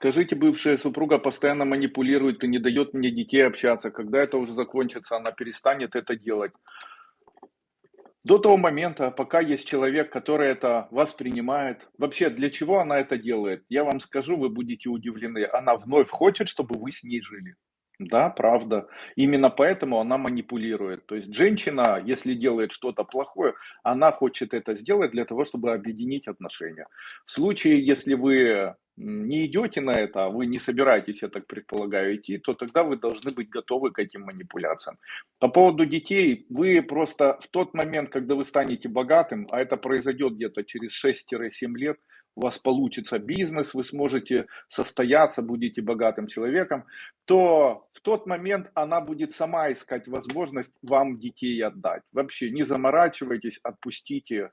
Скажите, бывшая супруга постоянно манипулирует и не дает мне детей общаться. Когда это уже закончится, она перестанет это делать. До того момента, пока есть человек, который это воспринимает. Вообще, для чего она это делает? Я вам скажу, вы будете удивлены. Она вновь хочет, чтобы вы с ней жили. Да, правда. Именно поэтому она манипулирует. То есть женщина, если делает что-то плохое, она хочет это сделать для того, чтобы объединить отношения. В случае, если вы не идете на это, а вы не собираетесь, я так предполагаю, идти, то тогда вы должны быть готовы к этим манипуляциям. По поводу детей, вы просто в тот момент, когда вы станете богатым, а это произойдет где-то через 6-7 лет, у вас получится бизнес, вы сможете состояться, будете богатым человеком, то в тот момент она будет сама искать возможность вам детей отдать. Вообще не заморачивайтесь, отпустите